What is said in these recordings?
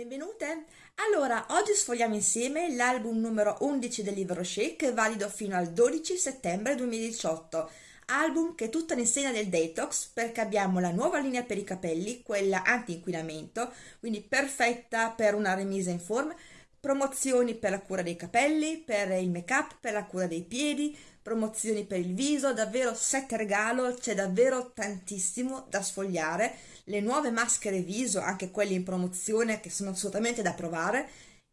Benvenute! Allora, oggi sfogliamo insieme l'album numero 11 del libro Shake, valido fino al 12 settembre 2018. Album che è tutta l'insegna del detox perché abbiamo la nuova linea per i capelli, quella anti-inquinamento, quindi perfetta per una remise in forma, promozioni per la cura dei capelli, per il make up, per la cura dei piedi, promozioni per il viso, davvero set regalo, c'è davvero tantissimo da sfogliare, le nuove maschere viso, anche quelle in promozione che sono assolutamente da provare,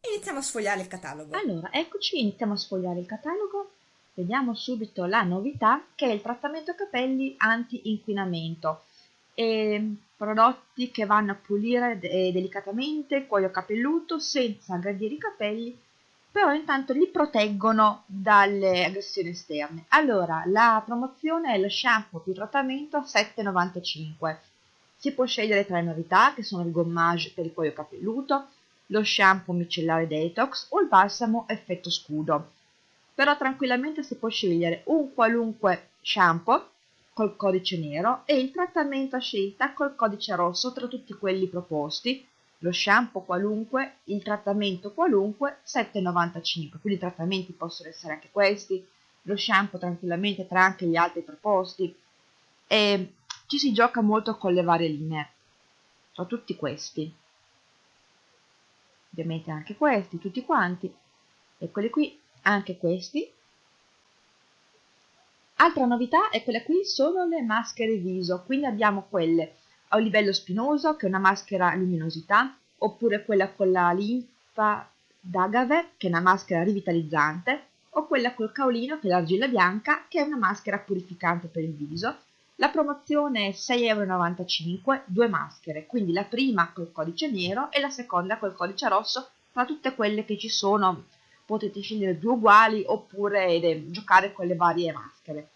iniziamo a sfogliare il catalogo. Allora, eccoci, iniziamo a sfogliare il catalogo, vediamo subito la novità che è il trattamento capelli anti-inquinamento. E prodotti che vanno a pulire delicatamente il cuoio capelluto senza aggredire i capelli però intanto li proteggono dalle aggressioni esterne. Allora, la promozione è lo shampoo più trattamento a 7,95. Si può scegliere tra le novità, che sono il gommage per il cuoio capelluto, lo shampoo micellare detox o il balsamo effetto scudo. Però tranquillamente si può scegliere un qualunque shampoo col codice nero e il trattamento a scelta col codice rosso tra tutti quelli proposti lo shampoo qualunque, il trattamento qualunque, 7,95. Quindi i trattamenti possono essere anche questi, lo shampoo tranquillamente tra anche gli altri proposti. E ci si gioca molto con le varie linee. Sono tutti questi. Ovviamente anche questi, tutti quanti. Eccoli qui, anche questi. Altra novità è quella qui sono le maschere viso, quindi abbiamo quelle a livello spinoso, che è una maschera luminosità, oppure quella con la linfa d'agave, che è una maschera rivitalizzante, o quella col caolino, che è l'argilla bianca, che è una maschera purificante per il viso. La promozione è 6,95 euro, due maschere, quindi la prima col codice nero e la seconda col codice rosso, tra tutte quelle che ci sono potete scegliere due uguali oppure giocare con le varie maschere.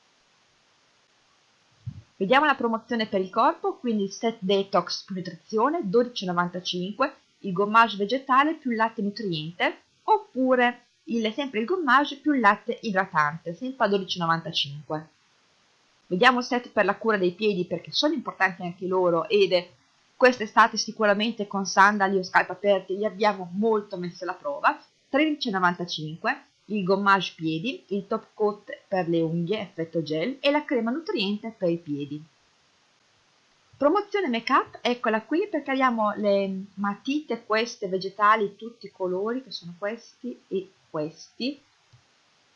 Vediamo la promozione per il corpo, quindi il set detox più nutrizione 12,95, il gommage vegetale più latte nutriente, oppure il, sempre il gommage più latte idratante, sempre a 12,95. Vediamo il set per la cura dei piedi perché sono importanti anche loro ed quest'estate sicuramente con sandali o scarpe aperte li abbiamo molto messo alla prova, 13,95 il gommage piedi, il top coat per le unghie effetto gel e la crema nutriente per i piedi. Promozione make up, eccola qui perché abbiamo le matite queste vegetali tutti i colori che sono questi e questi.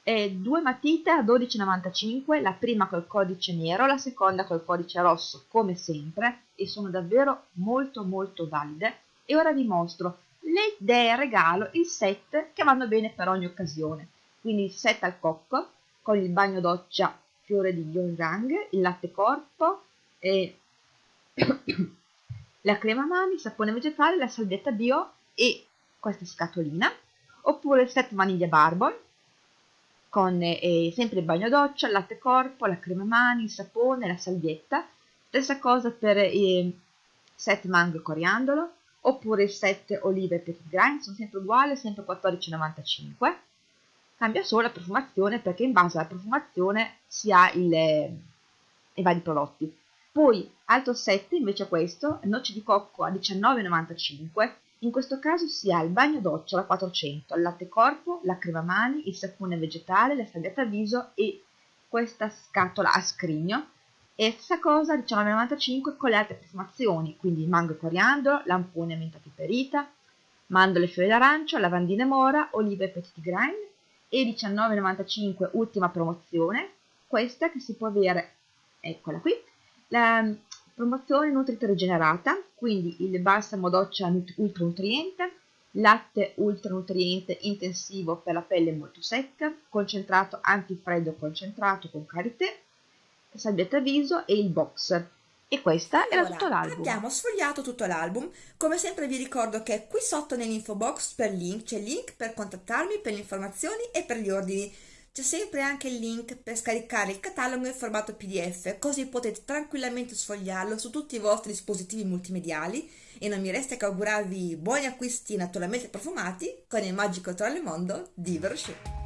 E due matite a 12,95, la prima col codice nero, la seconda col codice rosso come sempre e sono davvero molto molto valide. E ora vi mostro le idee regalo, il set che vanno bene per ogni occasione. Quindi il set al cocco con il bagno doccia fiore di yonjang, il latte corpo e la crema mani, il sapone vegetale, la salvietta bio e questa scatolina. Oppure il set vaniglia barbon con eh, sempre il bagno doccia, il latte corpo, la crema mani, il sapone, la salvietta. Stessa cosa per il set mango e coriandolo oppure il set olive per il grind, sono sempre uguali, sempre 14,95. Cambia solo la profumazione perché in base alla profumazione si ha il, i vari prodotti. Poi altro set invece questo, noce di cocco a 19,95. In questo caso si ha il bagno doccia da 400, il latte corpo, la crema mani, il sapone vegetale, la salvietta viso e questa scatola a scrigno e stessa cosa 19,95 con le altre profumazioni, quindi mango e coriandolo, lampone menta piperita, mandorle fiori d'arancio, lavandine mora, olive e petit grain e 19,95 ultima promozione, questa che si può avere, eccola qui, la promozione nutrita rigenerata, quindi il balsamo doccia ultra nutriente, latte ultra nutriente intensivo per la pelle molto secca, concentrato antifreddo concentrato con karité, salvietta viso e il box. E questa allora, era tutto l'album. Abbiamo sfogliato tutto l'album. Come sempre vi ricordo che qui sotto nell'info box per link c'è il link per contattarmi per le informazioni e per gli ordini. C'è sempre anche il link per scaricare il catalogo in formato PDF, così potete tranquillamente sfogliarlo su tutti i vostri dispositivi multimediali e non mi resta che augurarvi buoni acquisti naturalmente profumati con il magico troll mondo di Verochet.